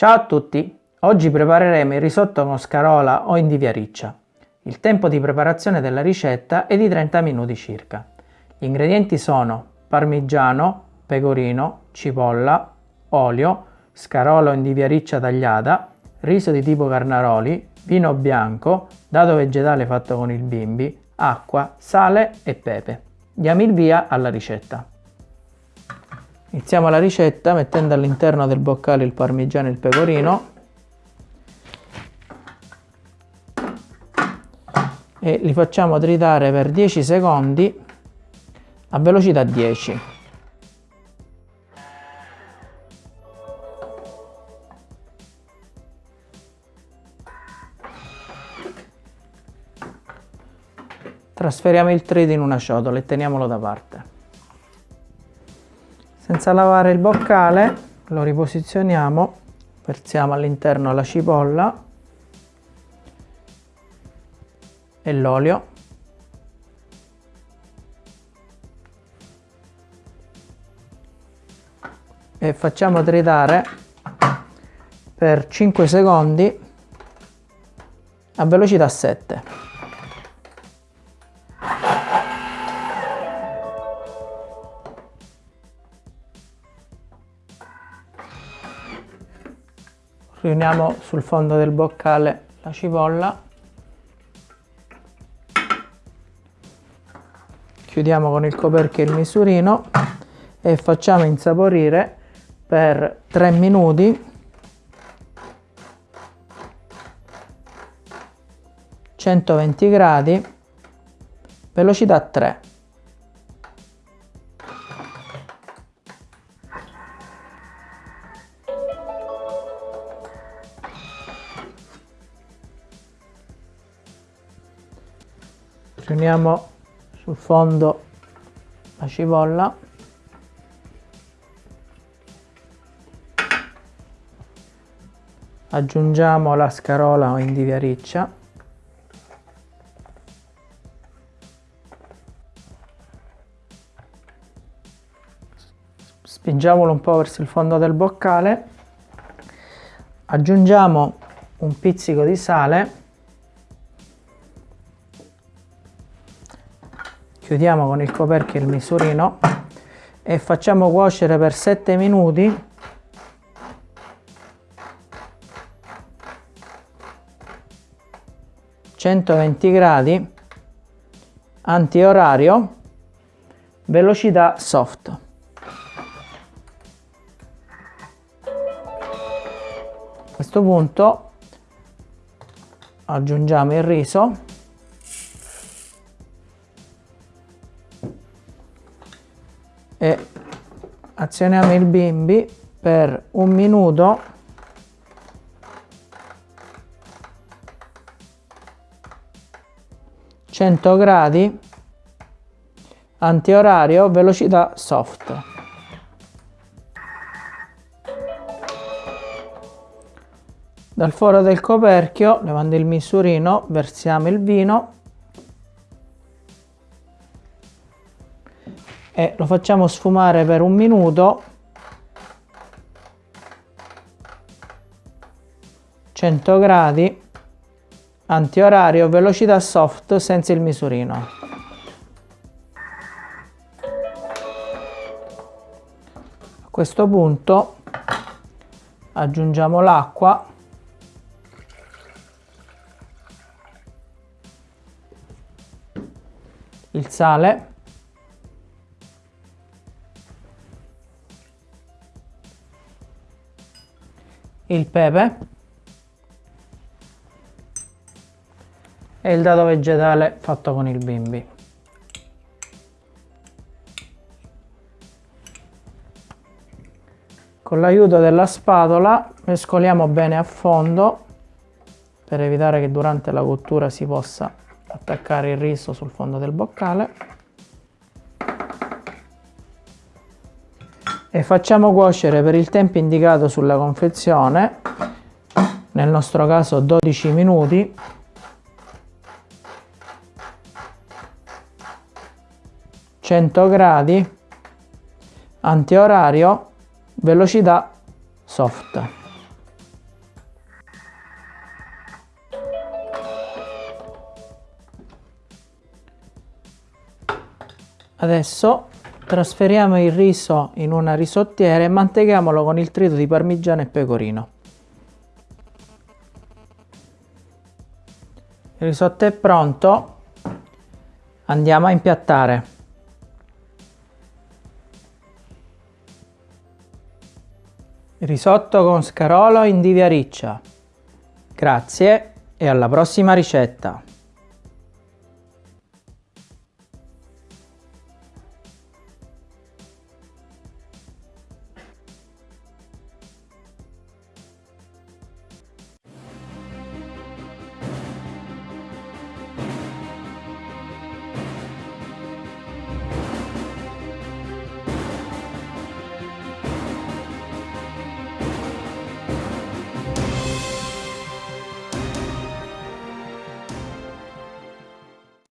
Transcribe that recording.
Ciao a tutti! Oggi prepareremo il risotto con scarola o indivia riccia. Il tempo di preparazione della ricetta è di 30 minuti circa. Gli ingredienti sono parmigiano, pecorino, cipolla, olio, scarola o indivia riccia tagliata, riso di tipo carnaroli, vino bianco, dado vegetale fatto con il bimbi, acqua, sale e pepe. Diamo il via alla ricetta. Iniziamo la ricetta mettendo all'interno del boccale il parmigiano e il pecorino e li facciamo tritare per 10 secondi a velocità 10. Trasferiamo il trito in una ciotola e teniamolo da parte. Senza lavare il boccale lo riposizioniamo, versiamo all'interno la cipolla e l'olio. E facciamo tritare per 5 secondi a velocità 7. Riuniamo sul fondo del boccale la cipolla. Chiudiamo con il coperchio il misurino e facciamo insaporire per 3 minuti. 120 gradi velocità 3 riuniamo sul fondo la cipolla aggiungiamo la scarola o indivia riccia spingiamolo un po' verso il fondo del boccale. Aggiungiamo un pizzico di sale chiudiamo con il coperchio il misurino e facciamo cuocere per 7 minuti. (120 gradi) antiorario velocità soft. A questo punto aggiungiamo il riso e azioniamo il bimbi per un minuto. Cento gradi. Antiorario velocità soft. Dal foro del coperchio levando il misurino versiamo il vino e lo facciamo sfumare per un minuto. 100 gradi. Antiorario velocità soft senza il misurino. A questo punto aggiungiamo l'acqua. Il sale il pepe e il dado vegetale fatto con il bimbi. Con l'aiuto della spatola mescoliamo bene a fondo per evitare che durante la cottura si possa attaccare il riso sul fondo del boccale. e facciamo cuocere per il tempo indicato sulla confezione nel nostro caso 12 minuti gradi, antiorario, velocità soft. Adesso trasferiamo il riso in una risottiera e manteghiamolo con il trito di parmigiano e pecorino. Il risotto è pronto, andiamo a impiattare. Risotto con scarolo in divia riccia. Grazie e alla prossima ricetta!